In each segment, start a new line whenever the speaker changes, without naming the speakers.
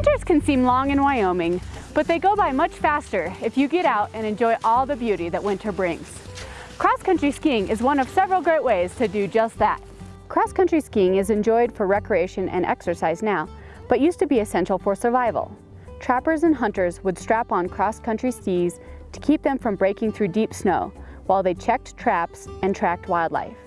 Winters can seem long in Wyoming, but they go by much faster if you get out and enjoy all the beauty that winter brings. Cross-country skiing is one of several great ways to do just that. Cross-country skiing is enjoyed for recreation and exercise now, but used to be essential for survival. Trappers and hunters would strap on cross-country skis to keep them from breaking through deep snow while they checked traps and tracked wildlife.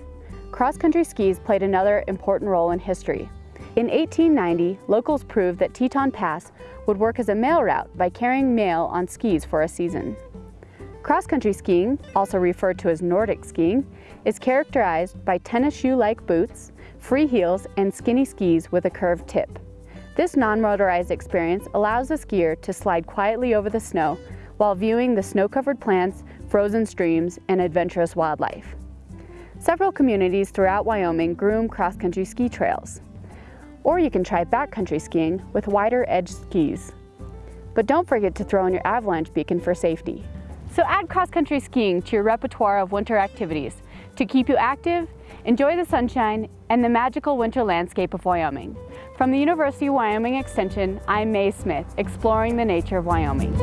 Cross-country skis played another important role in history. In 1890, locals proved that Teton Pass would work as a mail route by carrying mail on skis for a season. Cross-country skiing, also referred to as Nordic skiing, is characterized by tennis shoe-like boots, free heels, and skinny skis with a curved tip. This non-motorized experience allows the skier to slide quietly over the snow while viewing the snow-covered plants, frozen streams, and adventurous wildlife. Several communities throughout Wyoming groom cross-country ski trails. Or you can try backcountry skiing with wider edge skis. But don't forget to throw in your avalanche beacon for safety. So add cross-country skiing to your repertoire of winter activities to keep you active, enjoy the sunshine, and the magical winter landscape of Wyoming. From the University of Wyoming Extension, I'm Mae Smith, exploring the nature of Wyoming.